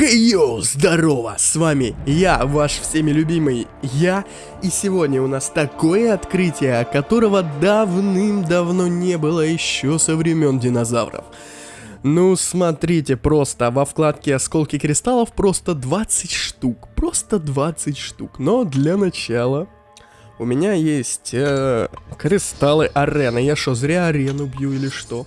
Хей-йоу, здорово, с вами я, ваш всеми любимый я, и сегодня у нас такое открытие, которого давным-давно не было еще со времен динозавров. Ну, смотрите, просто во вкладке осколки кристаллов просто 20 штук, просто 20 штук, но для начала у меня есть э, кристаллы арены, я что, зря арену бью или что?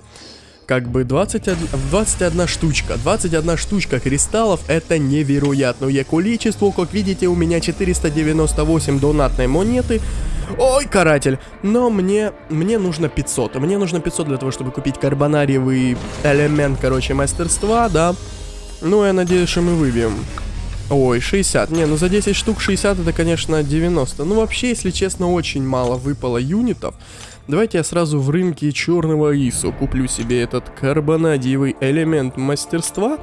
Как бы 21, 21 штучка. 21 штучка кристаллов это невероятное количество. Как видите, у меня 498 донатной монеты. Ой, каратель. Но мне, мне нужно 500. Мне нужно 500 для того, чтобы купить карбонариевый элемент, короче, мастерства, да. Ну, я надеюсь, что мы выбьем. Ой, 60. Не, ну за 10 штук 60 это, конечно, 90. Ну, вообще, если честно, очень мало выпало юнитов. Давайте я сразу в рынке черного ИСу куплю себе этот карбонадиевый элемент мастерства.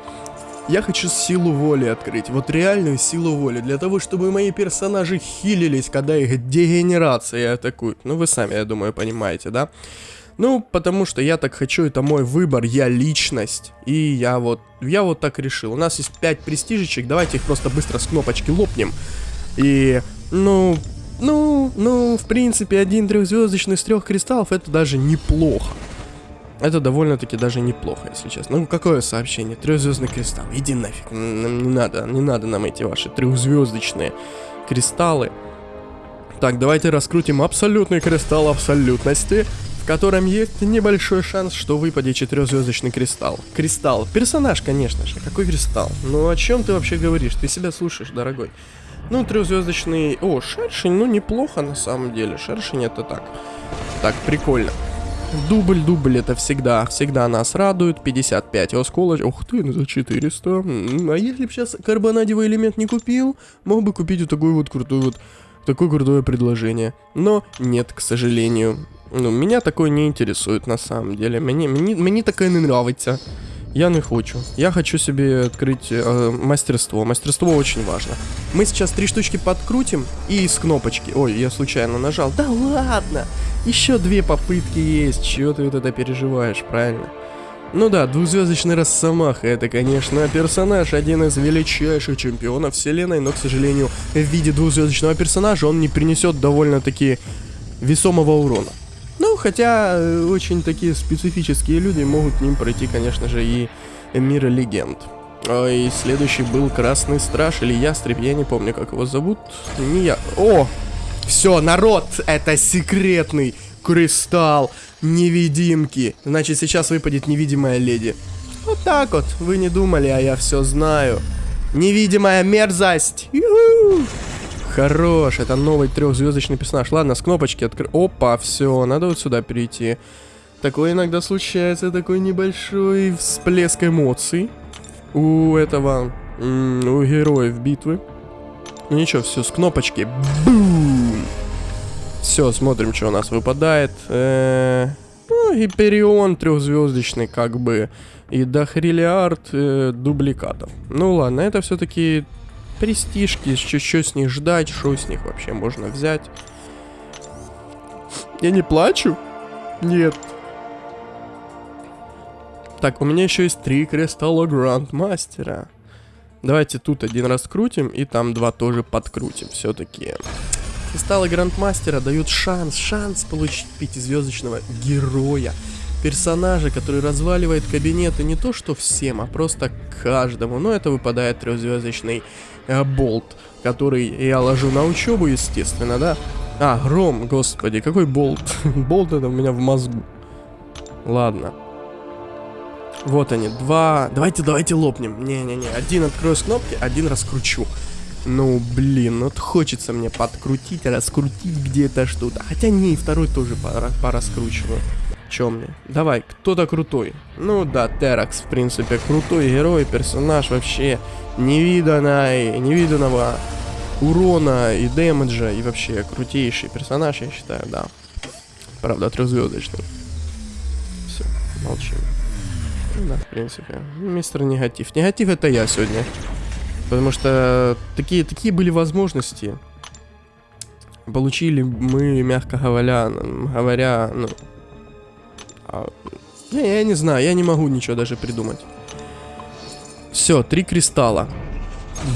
Я хочу силу воли открыть, вот реальную силу воли, для того, чтобы мои персонажи хилились, когда их дегенерация атакуют. Ну, вы сами, я думаю, понимаете, да? Ну, потому что я так хочу, это мой выбор, я личность. И я вот, я вот так решил. У нас есть 5 престижечек, давайте их просто быстро с кнопочки лопнем. И, ну, ну, ну, в принципе, один трехзвездочный с трех кристаллов это даже неплохо. Это довольно-таки даже неплохо, если честно. Ну, какое сообщение? Трехзвездный кристалл. Иди нафиг. Не надо, не надо нам эти ваши трехзвездочные кристаллы. Так, давайте раскрутим абсолютный кристалл абсолютности, в котором есть небольшой шанс, что выпадет четырехзвездочный кристалл. Кристалл. Персонаж, конечно же. Какой кристалл? Ну, о чем ты вообще говоришь? Ты себя слушаешь, дорогой. Ну, трехзвездочный... О, шершень, ну, неплохо на самом деле. Шершень это так. Так, прикольно. Дубль, дубль это всегда, всегда нас радует. 55 осколочек. Ух ты, ну за 400. А если бы сейчас карбонадевый элемент не купил, мог бы купить вот такой вот крутой вот, такое крутое предложение. Но нет, к сожалению. Ну, меня такое не интересует на самом деле. Мне, мне, мне такое не нравится. Я не хочу. Я хочу себе открыть э, мастерство. Мастерство очень важно. Мы сейчас три штучки подкрутим и с кнопочки. Ой, я случайно нажал. Да ладно! Еще две попытки есть. Чего ты вот это переживаешь, правильно? Ну да, двухзвездочный Росомаха, это, конечно, персонаж, один из величайших чемпионов вселенной, но, к сожалению, в виде двухзвездочного персонажа он не принесет довольно-таки весомого урона. Ну, хотя э, очень такие специфические люди могут к ним пройти, конечно же, и мир легенд. И следующий был Красный Страж или Ястреб, я не помню, как его зовут. Не я. О! Все, народ, это секретный кристалл невидимки. Значит, сейчас выпадет невидимая леди. Вот так вот, вы не думали, а я все знаю. Невидимая мерзость. Ю-ху! Хорош, это новый трехзвездочный персонаж. Ладно, с кнопочки откры... Опа, все, надо вот сюда перейти. Такое иногда случается, такой небольшой всплеск эмоций у этого, у героев битвы. Ну ничего, все, с кнопочки. Все, смотрим, что у нас выпадает. -э ну, Гиперион трехзвездочный, как бы. И дохриллиард э, дубликатов. Ну ладно, это все-таки престижки, что с них ждать, что с них вообще можно взять. Я не плачу? Нет. Так, у меня еще есть три кристалла Грандмастера. Давайте тут один раскрутим и там два тоже подкрутим все-таки. Кристаллы Грандмастера дают шанс, шанс получить пятизвездочного героя персонажа, который разваливает кабинеты не то что всем, а просто каждому. Но это выпадает трехзвездочный э, болт, который я ложу на учебу, естественно, да? А, гром, господи, какой болт? болт это у меня в мозгу. Ладно. Вот они, два... Давайте, давайте лопнем. Не-не-не, один открою с кнопки, один раскручу. Ну, блин, вот хочется мне подкрутить, раскрутить где-то что-то. Хотя не, второй тоже пора, пораскручиваю. Чем мне? Давай, кто-то крутой. Ну да, Теракс, в принципе, крутой герой, персонаж вообще невиданный, невиданного урона и дэмэджа, и вообще крутейший персонаж, я считаю, да. Правда, трехзвездочный. Все, молчим. Ну да, в принципе. Мистер Негатив. Негатив это я сегодня. Потому что такие, такие были возможности. Получили мы, мягко говоря, говоря, ну, а, я, я не знаю, я не могу ничего даже придумать. Все, три кристалла.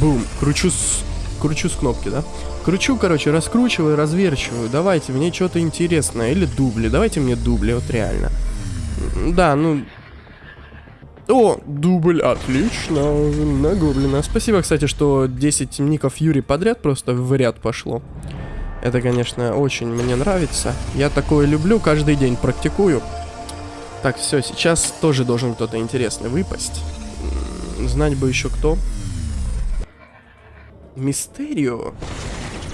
Бум. Кручу с... Кручу с кнопки, да? Кручу, короче, раскручиваю, разверчиваю. Давайте, мне что-то интересное. Или дубли. Давайте мне дубли, вот реально. Да, ну... О, дубль, отлично, на. Спасибо, кстати, что 10 ников Юри подряд просто в ряд пошло. Это, конечно, очень мне нравится. Я такое люблю, каждый день практикую. Так, все, сейчас тоже должен кто-то интересный выпасть. Знать бы еще кто. Мистерио.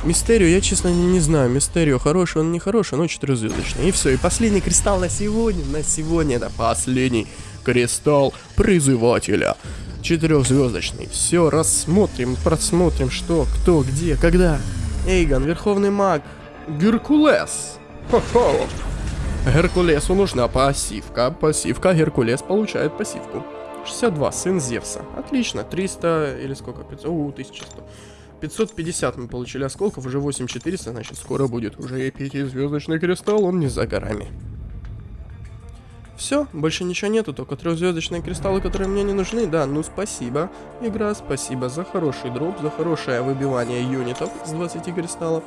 Мистерио, я честно не, знаю, Мистерио хороший, он не хороший, но четырехзвездочный. И все, и последний кристалл на сегодня, на сегодня это последний кристалл призывателя. Четырехзвездочный. Все, рассмотрим, просмотрим, что, кто, где, когда. Эйгон, верховный маг, Геркулес. Хо-хо. Геркулесу нужна пассивка. Пассивка, Геркулес получает пассивку. 62, сын Зевса. Отлично, 300 или сколько? 500, у, 1100. 550 мы получили осколков, уже 8400, значит скоро будет уже и пятизвездочный кристалл, он не за горами. Все, больше ничего нету, только трехзвездочные кристаллы, которые мне не нужны. Да, ну спасибо, игра, спасибо за хороший дроп, за хорошее выбивание юнитов с 20 кристаллов.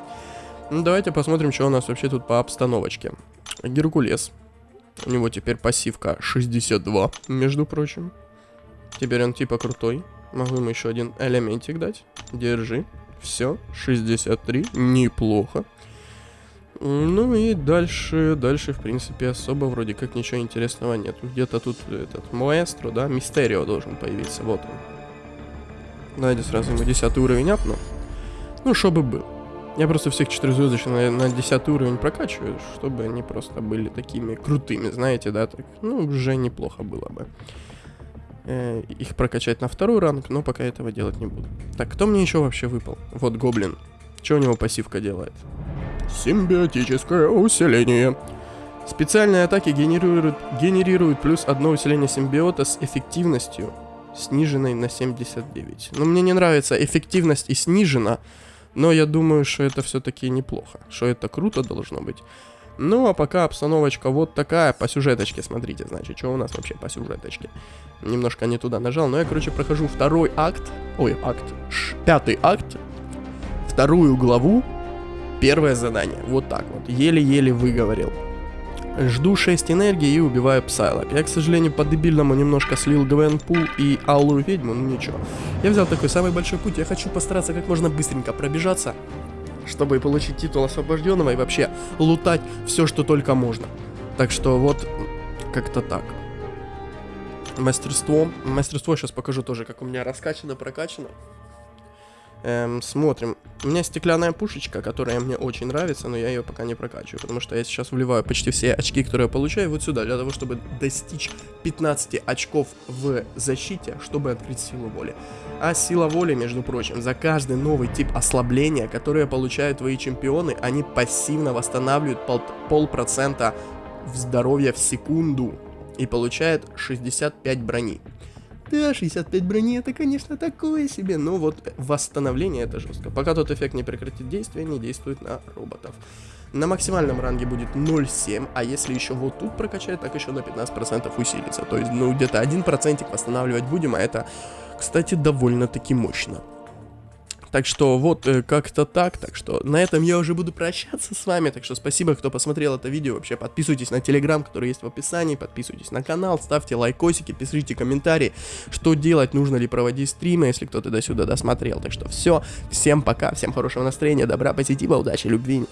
Ну, давайте посмотрим, что у нас вообще тут по обстановочке. Геркулес. У него теперь пассивка 62, между прочим. Теперь он типа крутой. Могу ему еще один элементик дать. Держи. Все, 63, неплохо. Ну и дальше, дальше, в принципе, особо вроде как ничего интересного нет. Где-то тут этот маэстро, да, Мистерио должен появиться, вот он. Давайте сразу ему 10 уровень апну. Ну, чтобы был. Я просто всех четырехзвездочных на, на 10 уровень прокачиваю, чтобы они просто были такими крутыми, знаете, да, так, ну, уже неплохо было бы э, их прокачать на второй ранг, но пока этого делать не буду. Так, кто мне еще вообще выпал? Вот Гоблин. Что у него пассивка делает? Симбиотическое усиление. Специальные атаки генерируют, генерируют плюс одно усиление симбиота с эффективностью, сниженной на 79. Но мне не нравится эффективность и снижена, но я думаю, что это все-таки неплохо, что это круто должно быть. Ну, а пока обстановочка вот такая по сюжеточке, смотрите, значит, что у нас вообще по сюжеточке. Немножко не туда нажал, но я, короче, прохожу второй акт, ой, акт, ш, пятый акт, вторую главу, первое задание, вот так вот, еле-еле выговорил. Жду 6 энергии и убиваю Псайлок. Я, к сожалению, по-дебильному немножко слил Гвенпул и Алую Ведьму, ну ничего. Я взял такой самый большой путь, я хочу постараться как можно быстренько пробежаться чтобы получить титул освобожденного и вообще лутать все, что только можно. Так что вот как-то так. Мастерство. Мастерство сейчас покажу тоже, как у меня раскачано, прокачано. Эм, смотрим. У меня стеклянная пушечка, которая мне очень нравится, но я ее пока не прокачиваю, потому что я сейчас вливаю почти все очки, которые я получаю, вот сюда, для того, чтобы достичь 15 очков в защите, чтобы открыть силу воли. А сила воли, между прочим, за каждый новый тип ослабления, который получают твои чемпионы, они пассивно восстанавливают пол полпроцента здоровья в секунду и получают 65 брони. Да, 65 брони это, конечно, такое себе, но вот восстановление это жестко. Пока тот эффект не прекратит действие, не действует на роботов. На максимальном ранге будет 0,7, а если еще вот тут прокачать, так еще на 15% усилится. То есть, ну, где-то 1% восстанавливать будем, а это, кстати, довольно-таки мощно. Так что вот э, как-то так. Так что на этом я уже буду прощаться с вами. Так что спасибо, кто посмотрел это видео. Вообще подписывайтесь на телеграм, который есть в описании. Подписывайтесь на канал, ставьте лайкосики, пишите комментарии, что делать, нужно ли проводить стримы, если кто-то до сюда досмотрел. Так что все. Всем пока, всем хорошего настроения, добра, позитива, удачи, любви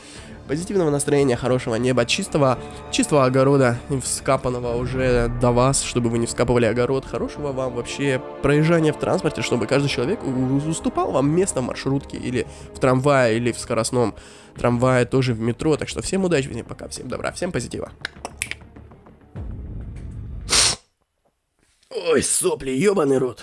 позитивного настроения, хорошего неба, чистого, чистого огорода, вскапанного уже до вас, чтобы вы не вскапывали огород, хорошего вам вообще проезжания в транспорте, чтобы каждый человек уступал вам место в маршрутке или в трамвае, или в скоростном трамвае, тоже в метро, так что всем удачи, всем пока, всем добра, всем позитива. Ой, сопли, ебаный рот.